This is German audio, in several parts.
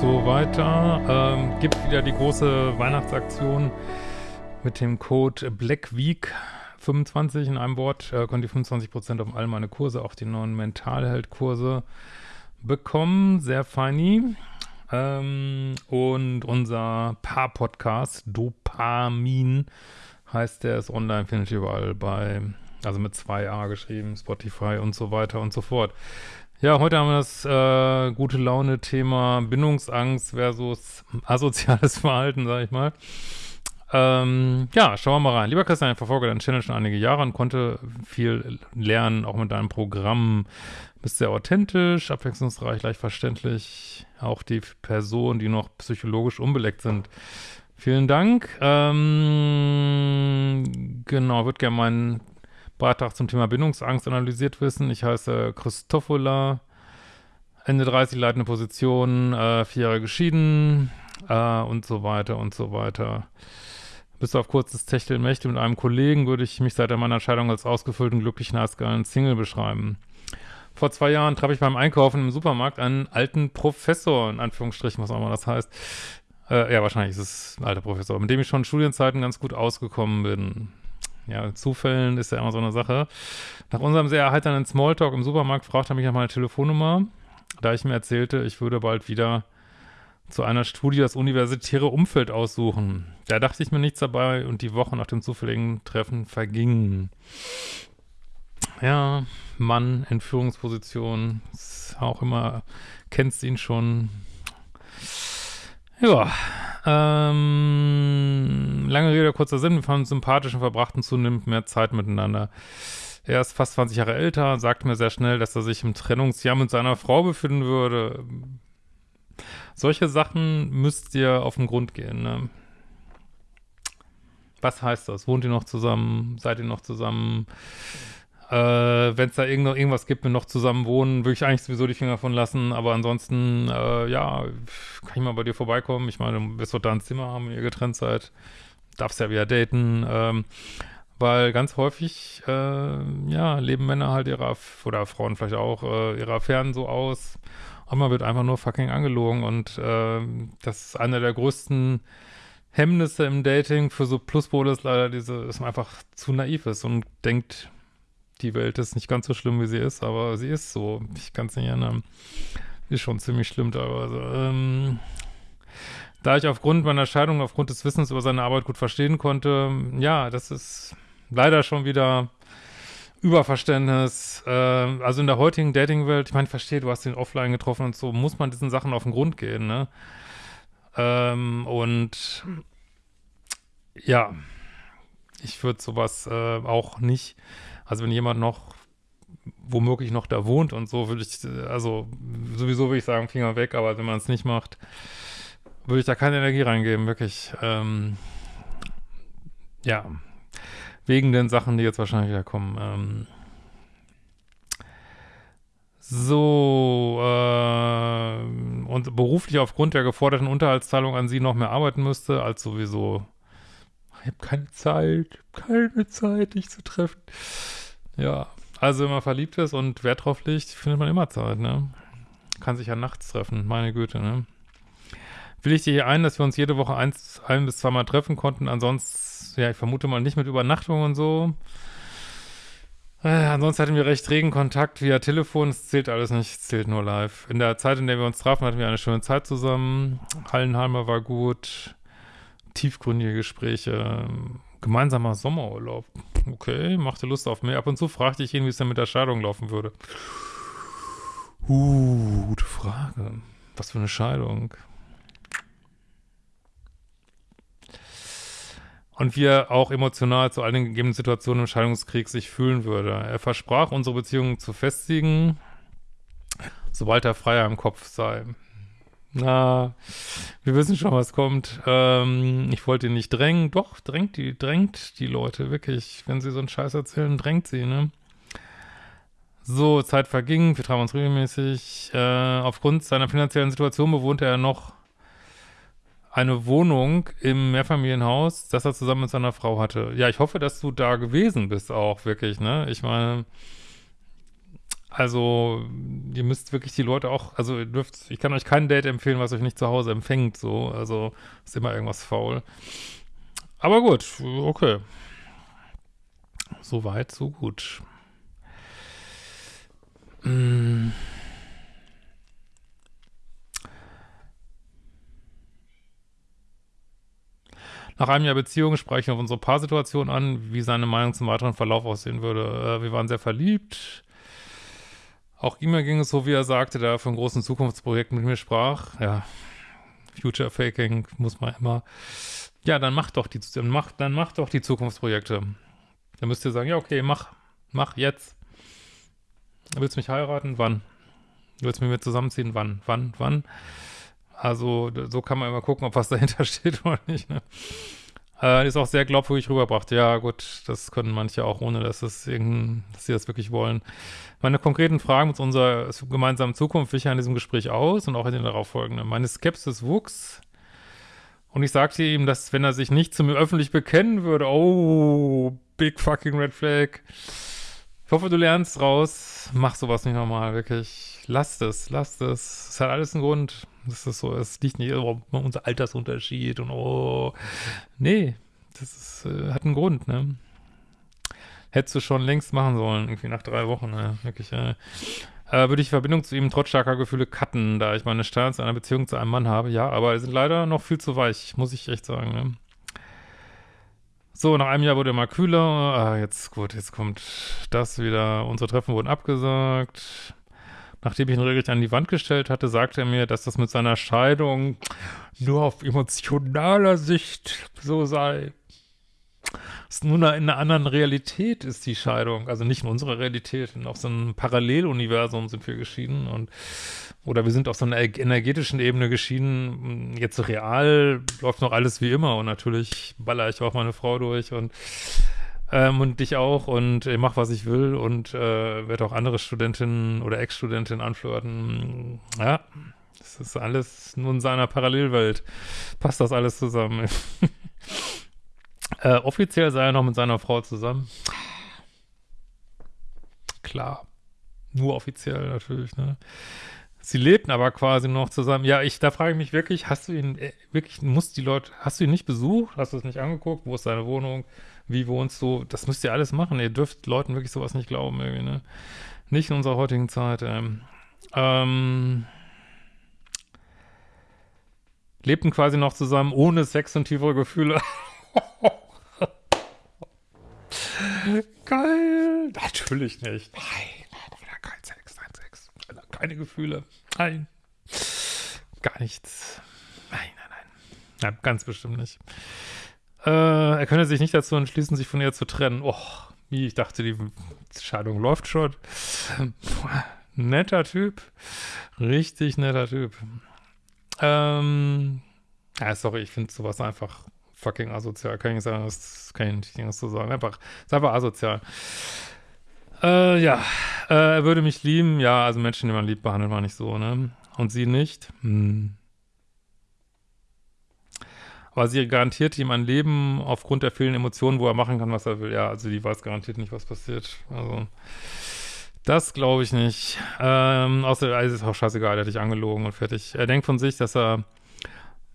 So weiter. Ähm, gibt wieder die große Weihnachtsaktion mit dem Code Black Week 25 in einem Wort. Äh, könnt ihr 25% auf all meine Kurse, auch die neuen Mentalheld-Kurse bekommen. Sehr feini. Ähm, und unser Paar-Podcast, Dopamin, heißt der, ist online, findet ihr überall bei, also mit 2a geschrieben, Spotify und so weiter und so fort. Ja, heute haben wir das äh, gute Laune-Thema Bindungsangst versus asoziales Verhalten, sag ich mal. Ähm, ja, schauen wir mal rein. Lieber Christian, ich verfolge deinen Channel schon einige Jahre und konnte viel lernen, auch mit deinem Programm. Bist sehr authentisch, abwechslungsreich, leicht verständlich. Auch die Personen, die noch psychologisch unbeleckt sind. Vielen Dank. Ähm, genau, würde gerne meinen Beitrag zum Thema Bindungsangst analysiert wissen. Ich heiße Christofola, Ende 30, leitende Position, äh, vier Jahre geschieden äh, und so weiter und so weiter. Bis auf kurzes Techtelmächte mit einem Kollegen würde ich mich seit meiner Entscheidung als ausgefüllten, glücklichen, eisgeilen Single beschreiben. Vor zwei Jahren traf ich beim Einkaufen im Supermarkt einen alten Professor, in Anführungsstrichen, was auch immer das heißt. Äh, ja, wahrscheinlich ist es ein alter Professor, mit dem ich schon in Studienzeiten ganz gut ausgekommen bin. Ja, Zufällen ist ja immer so eine Sache. Nach unserem sehr erheiternden Smalltalk im Supermarkt fragte er mich nach meiner Telefonnummer, da ich mir erzählte, ich würde bald wieder zu einer Studie das universitäre Umfeld aussuchen. Da dachte ich mir nichts dabei und die Woche nach dem zufälligen Treffen vergingen. Ja, Mann in Führungsposition, ist auch immer, kennst ihn schon. Ja, ähm, lange Rede, kurzer Sinn, wir fanden sympathisch und verbrachten zunehmend mehr Zeit miteinander. Er ist fast 20 Jahre älter, sagte mir sehr schnell, dass er sich im Trennungsjahr mit seiner Frau befinden würde. Solche Sachen müsst ihr auf den Grund gehen, ne? Was heißt das? Wohnt ihr noch zusammen? Seid ihr noch zusammen? Äh, Wenn es da irgend irgendwas gibt, wir noch zusammen wohnen, würde ich eigentlich sowieso die Finger von lassen. Aber ansonsten, äh, ja, kann ich mal bei dir vorbeikommen. Ich meine, du wirst doch da ein Zimmer haben, wenn ihr getrennt seid. Darfst ja wieder daten. Ähm, weil ganz häufig, äh, ja, leben Männer halt ihre, oder Frauen vielleicht auch, äh, ihre Affären so aus. Und man wird einfach nur fucking angelogen. Und äh, das ist einer der größten Hemmnisse im Dating für so Pluspole ist leider diese, dass man einfach zu naiv ist und denkt, die Welt ist nicht ganz so schlimm, wie sie ist, aber sie ist so. Ich kann es nicht ändern. Ist schon ziemlich schlimm teilweise. Ähm, da ich aufgrund meiner Scheidung, aufgrund des Wissens über seine Arbeit gut verstehen konnte, ja, das ist leider schon wieder Überverständnis. Äh, also in der heutigen Dating-Welt, ich meine, verstehe, du hast den offline getroffen und so, muss man diesen Sachen auf den Grund gehen, ne? Ähm, und ja, ich würde sowas äh, auch nicht also wenn jemand noch womöglich noch da wohnt und so, würde ich, also sowieso würde ich sagen, Finger weg, aber wenn man es nicht macht, würde ich da keine Energie reingeben, wirklich. Ähm, ja, wegen den Sachen, die jetzt wahrscheinlich wieder kommen. Ähm, so, äh, und beruflich aufgrund der geforderten Unterhaltszahlung an sie noch mehr arbeiten müsste, als sowieso ich habe keine Zeit, keine Zeit, dich zu treffen. Ja, also wenn man verliebt ist und Wert drauf legt, findet man immer Zeit, ne? Kann sich ja nachts treffen, meine Güte, ne? Will ich dir hier ein, dass wir uns jede Woche eins, ein bis zweimal treffen konnten, ansonsten, ja, ich vermute mal nicht mit Übernachtung und so. Äh, ansonsten hatten wir recht regen Kontakt via Telefon, es zählt alles nicht, es zählt nur live. In der Zeit, in der wir uns trafen, hatten wir eine schöne Zeit zusammen. Hallenheimer war gut tiefgründige Gespräche, gemeinsamer Sommerurlaub. Okay, machte Lust auf mehr. Ab und zu fragte ich ihn, wie es denn mit der Scheidung laufen würde. Uh, gute Frage. Was für eine Scheidung. Und wie er auch emotional zu all den gegebenen Situationen im Scheidungskrieg sich fühlen würde. Er versprach, unsere Beziehung zu festigen, sobald er freier im Kopf sei. Na, wir wissen schon, was kommt. Ähm, ich wollte ihn nicht drängen. Doch, drängt die, drängt die Leute, wirklich. Wenn sie so einen Scheiß erzählen, drängt sie, ne? So, Zeit verging, wir trafen uns regelmäßig. Äh, aufgrund seiner finanziellen Situation bewohnte er noch eine Wohnung im Mehrfamilienhaus, das er zusammen mit seiner Frau hatte. Ja, ich hoffe, dass du da gewesen bist auch, wirklich, ne? Ich meine, Also, ihr müsst wirklich die Leute auch, also ihr dürft, ich kann euch kein Date empfehlen, was euch nicht zu Hause empfängt, so, also ist immer irgendwas faul. Aber gut, okay. So weit, so gut. Hm. Nach einem Jahr Beziehung sprechen wir auf unsere Paarsituation an, wie seine Meinung zum weiteren Verlauf aussehen würde. Äh, wir waren sehr verliebt. Auch ihm ging es so, wie er sagte, da er von großen Zukunftsprojekten mit mir sprach. Ja, Future Faking muss man immer. Ja, dann macht doch die, dann macht, dann macht doch die Zukunftsprojekte. Dann müsst ihr sagen, ja, okay, mach, mach jetzt. Willst du mich heiraten? Wann? Willst du mit mir zusammenziehen? Wann? Wann? Wann? Also, so kann man immer gucken, ob was dahinter steht oder nicht. Ne? Äh, ist auch sehr glaubwürdig rüberbracht. Ja, gut, das können manche auch, ohne dass, es dass sie das wirklich wollen. Meine konkreten Fragen mit unserer gemeinsamen Zukunft wich in diesem Gespräch aus und auch in den darauffolgenden. Meine Skepsis wuchs und ich sagte ihm, dass wenn er sich nicht zu mir öffentlich bekennen würde, oh, big fucking red flag. Ich hoffe, du lernst raus. Mach sowas nicht nochmal, wirklich. Lass das, lass das. Es hat alles einen Grund. Das ist so, es liegt nicht um unser Altersunterschied und oh. Nee, das ist, äh, hat einen Grund, ne? Hättest du schon längst machen sollen, irgendwie nach drei Wochen, ne? Wirklich, äh, äh, würde ich Verbindung zu ihm trotz starker Gefühle cutten, da ich meine Sterne zu einer Beziehung zu einem Mann habe. Ja, aber sind leider noch viel zu weich, muss ich echt sagen, ne? So, nach einem Jahr wurde er mal kühler. Ah, jetzt, gut, jetzt kommt das wieder. Unsere Treffen wurden abgesagt. Nachdem ich ihn regelrecht an die Wand gestellt hatte, sagte er mir, dass das mit seiner Scheidung nur auf emotionaler Sicht so sei. Es nur in einer anderen Realität ist die Scheidung, also nicht in unserer Realität, auf so einem Paralleluniversum sind wir geschieden und oder wir sind auf so einer energetischen Ebene geschieden. Jetzt real läuft noch alles wie immer und natürlich baller ich auch meine Frau durch und ähm, und dich auch und ich mach, was ich will und äh, werde auch andere Studentinnen oder Ex-Studentinnen anflirten. Ja, das ist alles nur in seiner Parallelwelt. Passt das alles zusammen. äh, offiziell sei er noch mit seiner Frau zusammen. Klar. Nur offiziell natürlich, ne? Sie lebten aber quasi noch zusammen. Ja, ich, da frage ich mich wirklich, hast du ihn, äh, wirklich, muss die Leute, hast du ihn nicht besucht? Hast du es nicht angeguckt? Wo ist seine Wohnung? Wie wohnst du, das müsst ihr alles machen. Ihr dürft Leuten wirklich sowas nicht glauben, irgendwie, ne? Nicht in unserer heutigen Zeit, ähm. ähm lebten quasi noch zusammen ohne Sex und tiefere Gefühle. Geil. Natürlich nicht. Nein, nein, kein Sex, kein Sex. Keine Gefühle. Nein. Gar nichts. Nein, nein, nein. Ja, ganz bestimmt nicht. Äh, er könne sich nicht dazu entschließen, sich von ihr zu trennen. Och, wie, ich dachte, die Scheidung läuft schon. netter Typ. Richtig netter Typ. Ähm, ja, sorry, ich finde sowas einfach fucking asozial. Kann ich nicht sagen, das kann ich nicht so sagen. Einfach, ist einfach asozial. Äh, ja, äh, er würde mich lieben. Ja, also Menschen, die man liebt, behandelt man nicht so, ne? Und sie nicht? Hm. Aber sie garantiert ihm ein Leben aufgrund der vielen Emotionen, wo er machen kann, was er will. Ja, also die weiß garantiert nicht, was passiert. Also, das glaube ich nicht. Ähm, außer, es ist auch scheißegal, er hat dich angelogen und fertig. Er denkt von sich, dass er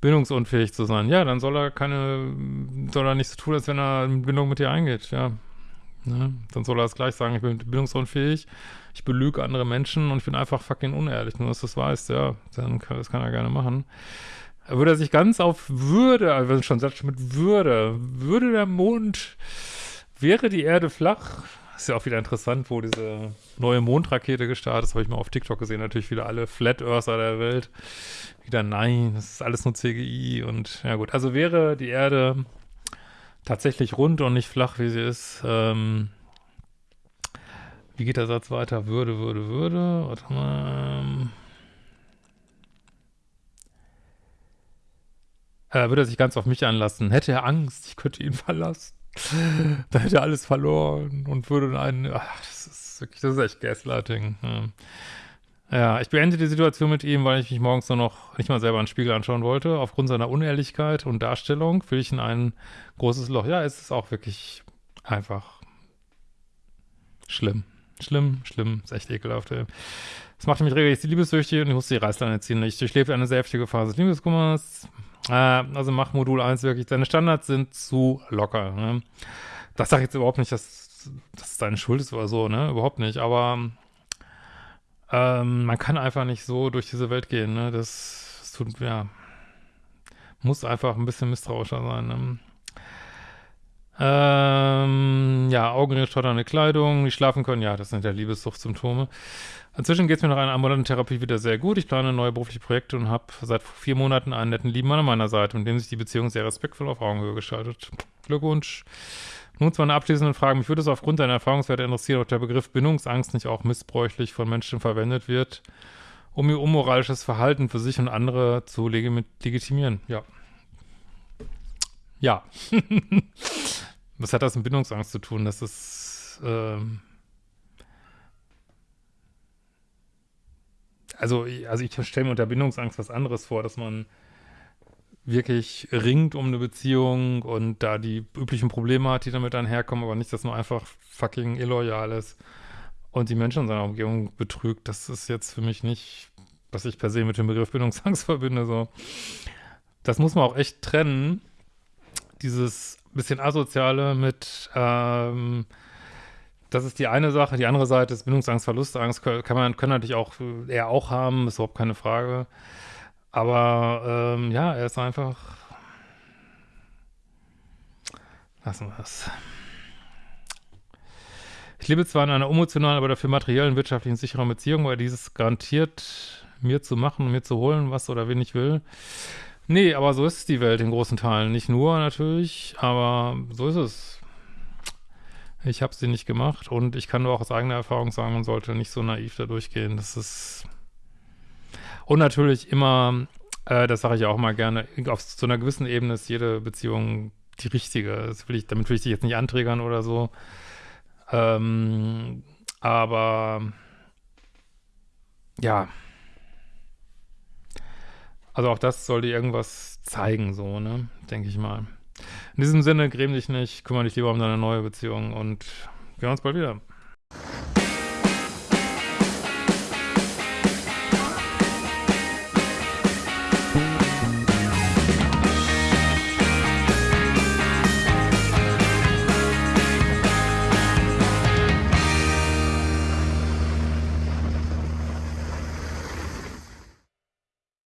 bindungsunfähig zu sein. Ja, dann soll er keine, soll er nicht so tun, als wenn er eine Bindung mit dir eingeht, ja. Ne? Dann soll er es gleich sagen, ich bin bindungsunfähig, ich belüge andere Menschen und ich bin einfach fucking unehrlich, nur dass du das weißt, ja. Dann kann, das kann er gerne machen würde er sich ganz auf Würde, also schon sagt mit Würde, würde der Mond, wäre die Erde flach, ist ja auch wieder interessant, wo diese neue Mondrakete gestartet ist, habe ich mal auf TikTok gesehen, natürlich wieder alle Flat Earther der Welt, wieder nein, das ist alles nur CGI und ja gut, also wäre die Erde tatsächlich rund und nicht flach, wie sie ist, ähm, wie geht der Satz weiter? Würde, würde, würde, warte mal, äh, würde er sich ganz auf mich anlassen. Hätte er Angst, ich könnte ihn verlassen. da hätte er alles verloren und würde einen, ach, das ist wirklich, das ist echt Gaslighting. Ja. ja, ich beende die Situation mit ihm, weil ich mich morgens nur noch nicht mal selber einen Spiegel anschauen wollte. Aufgrund seiner Unehrlichkeit und Darstellung fühle ich in ein großes Loch. Ja, es ist auch wirklich einfach schlimm. Schlimm, schlimm, ist echt ekelhaft, ey. Das machte mich regelmäßig liebessüchtig und ich musste die Reißleine ziehen. Ich durchlebte eine sehr heftige Phase des Liebeskummers. Äh, also mach Modul 1 wirklich. Deine Standards sind zu locker. Ne? Das sage ich jetzt überhaupt nicht, dass, es deine Schuld ist oder so, ne? Überhaupt nicht. Aber ähm, man kann einfach nicht so durch diese Welt gehen, ne? Das, das tut, ja, muss einfach ein bisschen misstrauischer sein, ne? Ähm, ja, Augenringe, stotternde Kleidung, nicht schlafen können, ja, das sind ja Liebessuchtsymptome. Inzwischen geht es mir nach einer ambulanten Therapie wieder sehr gut. Ich plane neue berufliche Projekte und habe seit vier Monaten einen netten Lieben an meiner Seite, mit dem sich die Beziehung sehr respektvoll auf Augenhöhe gestaltet. Glückwunsch. Nun zu einer abschließenden Frage. Mich würde es aufgrund deiner Erfahrungswerte interessieren, ob der Begriff Bindungsangst nicht auch missbräuchlich von Menschen verwendet wird, um ihr unmoralisches Verhalten für sich und andere zu legitimieren. Ja. Ja. Was hat das mit Bindungsangst zu tun? Das ist, ähm also, also ich stelle mir unter Bindungsangst was anderes vor, dass man wirklich ringt um eine Beziehung und da die üblichen Probleme hat, die damit einherkommen, aber nicht, dass man einfach fucking illoyal ist und die Menschen in seiner Umgebung betrügt. Das ist jetzt für mich nicht, was ich per se mit dem Begriff Bindungsangst verbinde. So. Das muss man auch echt trennen. Dieses bisschen asoziale mit, ähm, das ist die eine Sache. Die andere Seite ist Bindungsangst, Verlustangst, kann man, können natürlich auch eher auch haben, ist überhaupt keine Frage. Aber ähm, ja, er ist einfach. Lassen wir es. Ich lebe zwar in einer emotionalen, aber dafür materiellen, wirtschaftlichen, sicheren Beziehung, weil dieses garantiert mir zu machen, mir zu holen, was oder wen ich will. Nee, aber so ist die Welt in großen Teilen. Nicht nur natürlich, aber so ist es. Ich habe sie nicht gemacht und ich kann nur auch aus eigener Erfahrung sagen, man sollte nicht so naiv da durchgehen. Das ist und natürlich immer, äh, das sage ich auch mal gerne, auf so einer gewissen Ebene ist jede Beziehung die richtige. Will ich, damit will ich dich jetzt nicht anträgern oder so. Ähm, aber ja. Also auch das sollte irgendwas zeigen, so, ne? Denke ich mal. In diesem Sinne, gräm dich nicht, kümmere dich lieber um deine neue Beziehung und wir hören uns bald wieder.